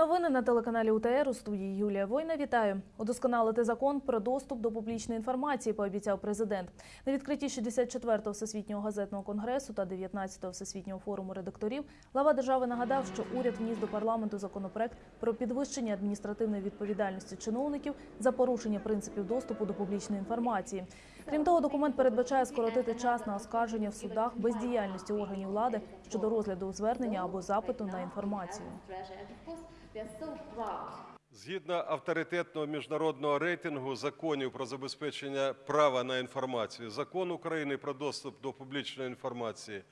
Новини на телеканалі УТР у студії Юлія Война. Вітаю. Удосконалити закон про доступ до публічної інформації, пообіцяв президент. На відкритті 64-го всесвітнього газетного конгресу та 19-го всесвітнього форуму редакторів глава держави нагадав, що уряд вніс до парламенту законопроект про підвищення адміністративної відповідальності чиновників за порушення принципів доступу до публічної інформації. Крім того, документ передбачає скоротити час на оскарження в судах бездіяльності органів влади щодо розгляду звернення або запиту на інформацію. Згідно авторитетного міжнародного рейтингу законів про забезпечення права на інформацію, закон України про доступ до публічної інформації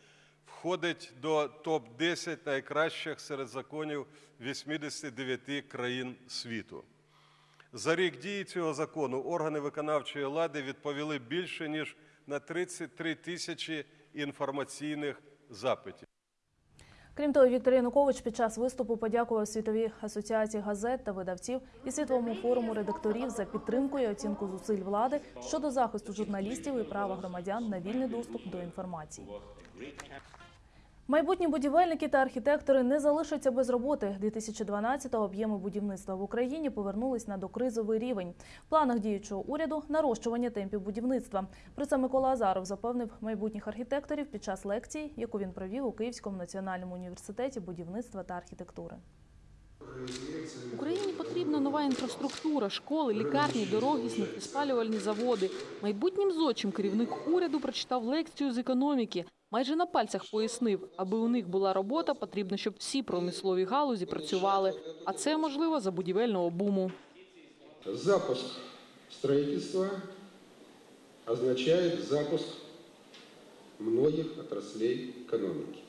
входить до топ-10 найкращих серед законів 89 країн світу. За рік дії цього закону органи виконавчої влади відповіли більше ніж на 33 тисячі інформаційних запитів. Крім того, Віктор Янукович під час виступу подякував світовій асоціації газет та видавців і світовому форуму редакторів за підтримку і оцінку зусиль влади щодо захисту журналістів і права громадян на вільний доступ до інформації. Майбутні будівельники та архітектори не залишаться без роботи. 2012-го об'єми будівництва в Україні повернулись на докризовий рівень. В планах діючого уряду нарощування темпів будівництва. Про це Микола Азаров запевнив майбутніх архітекторів під час лекції, яку він провів у Київському національному університеті будівництва та архітектури. Україні потрібна нова інфраструктура, школи, лікарні, дороги, сміттєспалювальні заводи. Майбутнім зодчим керівник уряду прочитав лекцію з економіки. Майже на пальцях пояснив, аби у них була робота, потрібно, щоб всі промислові галузі працювали. А це можливо за будівельного буму. Запуск строительства означает запуск многих отраслей экономики.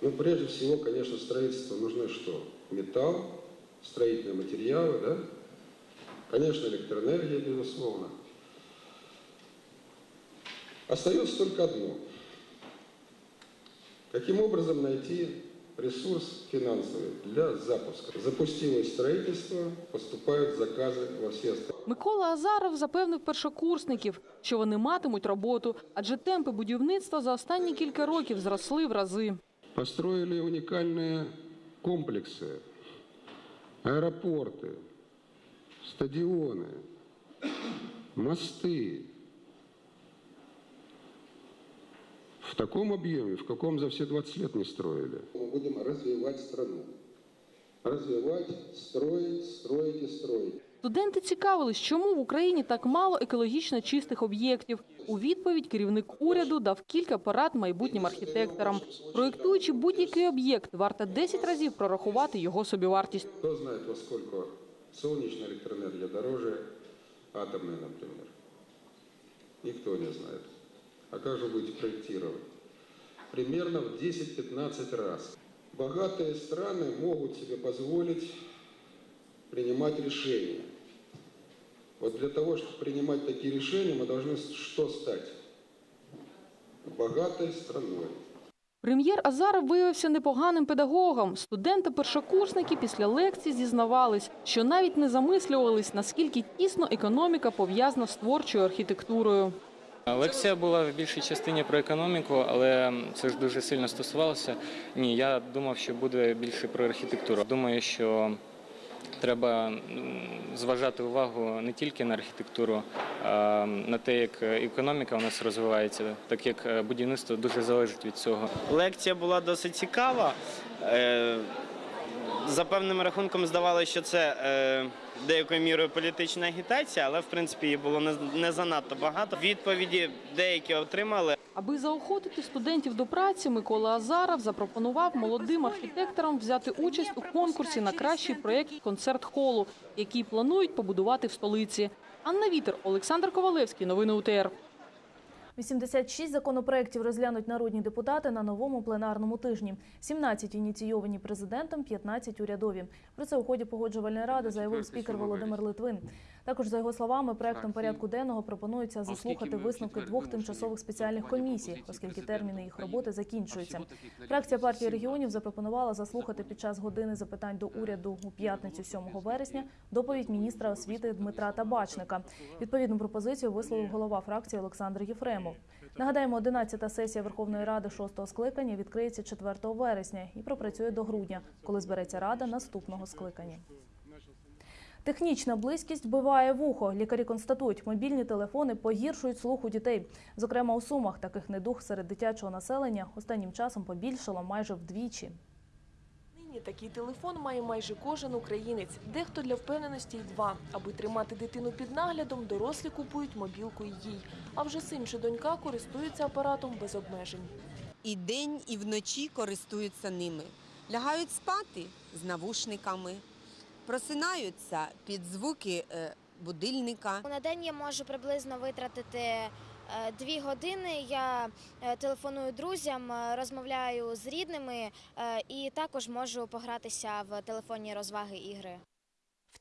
Ну, прежде всего, конечно, строительству нужны что? Металл, строительные материалы, да? Конечно, электроэнергия, безусловно. Остается только одно. Каким образом найти ресурс финансовый для запуска? Запустилось строительство, поступают заказы во все страны. Микола Азаров запевнив першокурсників, що вони матимуть роботу, адже темпи будівництва за останні кілька років зросли в рази. Построили уникальные комплексы, аэропорты, стадионы, мосты. В таком объеме, в каком за все 20 лет не строили. Мы будем развивать страну. Развивать, строить, строить и строить. Студенти цікавились, чому в Україні так мало екологічно чистих об'єктів. У відповідь керівник уряду дав кілька порад майбутнім архітекторам. Проєктуючи будь-який об'єкт, варто 10 разів прорахувати його собівартість. Кто знает, во сколько солнечная электроэнергия дороже атомной, например? Никто не знает. А как же будете проектировать? Примерно в 10-15 раз. Богатые страны могут себе позволить принимать решения. Вот для того, чтобы принимать такие решения, мы должны что стать? Богатой страной. Прем'єр Азаров виявився непоганим педагогом. Студенти-першокурсники після лекції зізнавались, що навіть не замислювались, наскільки тісно економіка пов'язана з творчою архітектурою. Лекція була в більшій частині про економіку, але це ж дуже сильно стосувалося. Ні, я думав, що буде більше про архітектуру. Думаю, що треба зважати увагу не тільки на архітектуру, а на те, як економіка у нас розвивається, так як будівництво дуже залежить від цього. Лекція була досить цікава. Е, За певним рахунком здавалося, що це е, деякою мірою політична агітація, але в принципі її було не, занадто багато. Відповіді деякі отримали, Аби заохотити студентів до праці, Микола Азаров запропонував молодим архітекторам взяти участь у конкурсі на кращий проєкт концерт-холу, який планують побудувати в столиці. Анна Вітер, Олександр Ковалевський. Новини УТР. 86 законопроєктів розглянуть народні депутати на новому пленарному тижні. 17 ініційовані президентом, 15 урядові. Про це у ході погоджувальної ради заявив спікер Володимир Литвин. Також, за його словами, проектом порядку денного пропонується заслухати висновки двох тимчасових спеціальних комісій, оскільки терміни їх роботи закінчуються. Фракція партії регіонів запропонувала заслухати під час години запитань до уряду у п'ятницю 7 вересня доповідь міністра освіти Дмитра Табачника. Відповідну пропозицію висловив голова фракції Олександр Єфремов. Нагадаємо, 11-та сесія Верховної Ради 6-го скликання відкриється 4 вересня і пропрацює до грудня, коли збереться Рада наступного скликання. Технічна близькість вбиває вухо. Лікарі констатують, мобільні телефони погіршують слух у дітей. Зокрема, у Сумах таких недуг серед дитячого населення останнім часом побільшало майже вдвічі. Нині такий телефон має майже кожен українець. Дехто для впевненості й два. Аби тримати дитину під наглядом, дорослі купують мобілку й їй. А вже син чи донька користуються апаратом без обмежень. і день, і вночі користуються ними. Лягають спати з навушниками, просинаються під звуки е, будильника. На день я можу приблизно витратити е, дві години. Я е, телефоную друзям, розмовляю з рідними і також можу погратися в телефонні розваги ігри.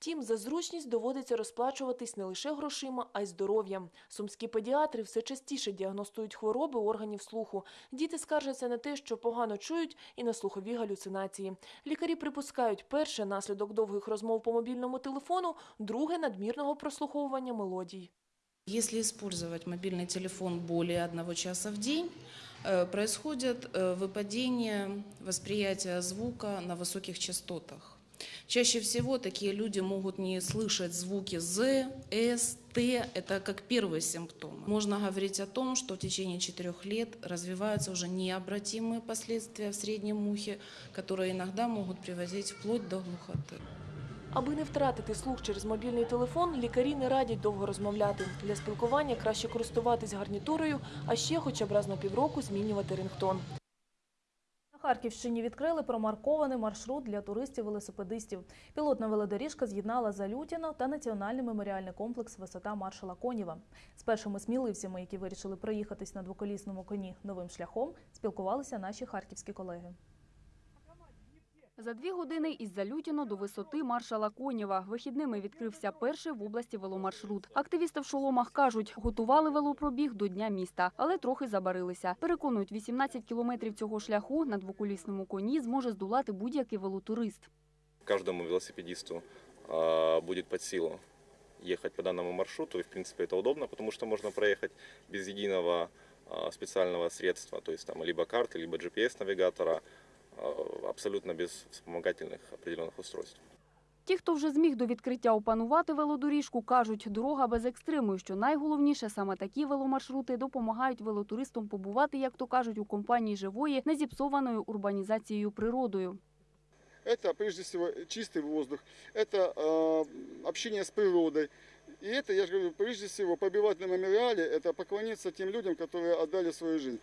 Втім, за зручність доводиться розплачуватись не лише грошима, а й здоров'ям. Сумські педіатри все частіше діагностують хвороби органів слуху. Діти скаржаться на те, що погано чують, і на слухові галюцинації. Лікарі припускають, перше наслідок довгих розмов по мобільному телефону, друге надмірного прослуховування мелодій. Если использовать мобильный телефон более одного часа в день, э, происходит э, выпадение восприятия звука на высоких частотах. Чаще всего такие люди могут не слышать звуки З, С, Т. Это как первый симптом. Можно говорить о том, что в течение четырех лет развиваются уже необратимые последствия в среднем ухе, которые иногда могут приводить вплоть до глухоты. Аби не втратити слух через мобільний телефон, лікарі не радять довго розмовляти. Для спілкування краще користуватись гарнітурою, а ще хоча б раз на півроку змінювати рингтон. Харківщині відкрили промаркований маршрут для туристів-велосипедистів. Пілотна велодоріжка з'єднала Залютіно та національний меморіальний комплекс Висота маршала Конєва. З першими сміливцями, які вирішили проїхатись на двоколісному коні новим шляхом, спілкувалися наші харківські колеги. За дві години із Залютіно до висоти маршала Конєва вихідними відкрився перший в області веломаршрут. Активісти в шоломах кажуть, готували велопробіг до Дня міста, але трохи забарилися. Переконують, 18 кілометрів цього шляху на двоколісному коні зможе здолати будь-який велотурист. каждому велосипедисту а, будет под силу ехать по данному маршруту. И, в принципе, это удобно, потому что можно проехать без единого а, специального средства, то есть там либо карты, либо GPS-навигатора, а, абсолютно без вспомогательных определенных устройств. Ті, хто вже зміг до відкриття опанувати велодоріжку, кажуть, дорога без екстриму. і Що найголовніше, саме такі веломаршрути допомагають велотуристам побувати, як то кажуть, у компанії живої, незіпсованою урбанізацією природою. Это прежде всего чистый воздух, это э, общение с природой. И это, я же говорю, прежде всего побивать на мемориале, это поклониться тем людям, которые отдали свою жизнь.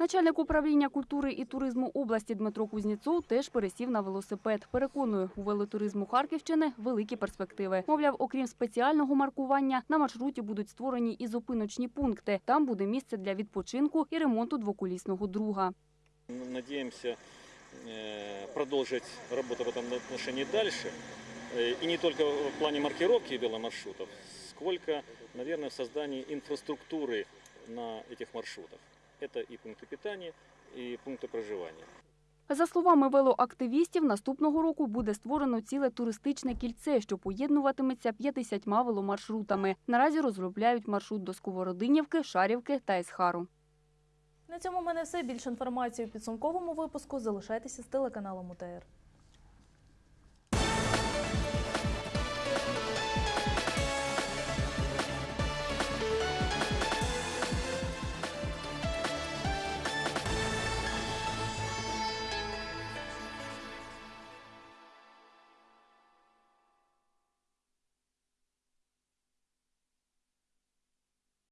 Начальник управління культури і туризму області Дмитро Кузнєцов теж пересів на велосипед. Переконує, у велотуризму Харківщини великі перспективи. Мовляв, окрім спеціального маркування, на маршруті будуть створені і зупиночні пункти. Там буде місце для відпочинку і ремонту двоколісного друга. Надеемся э, продолжить работу в этом отношении дальше. Э, И не только в плане маркировки веломаршрутов, сколько, наверное, в создании инфраструктуры на этих маршрутах. Это и пункты питания, и пункты проживания. За словами велоактивістів, наступного року буде створено ціле туристичне кільце, що поєднуватиметься 50 веломаршрутами. Наразі розробляють маршрут до Сковородинівки, Шарівки та Есхару. На цьому в мене все. Більше інформації у підсумковому випуску. Залишайтеся з телеканалом УТР.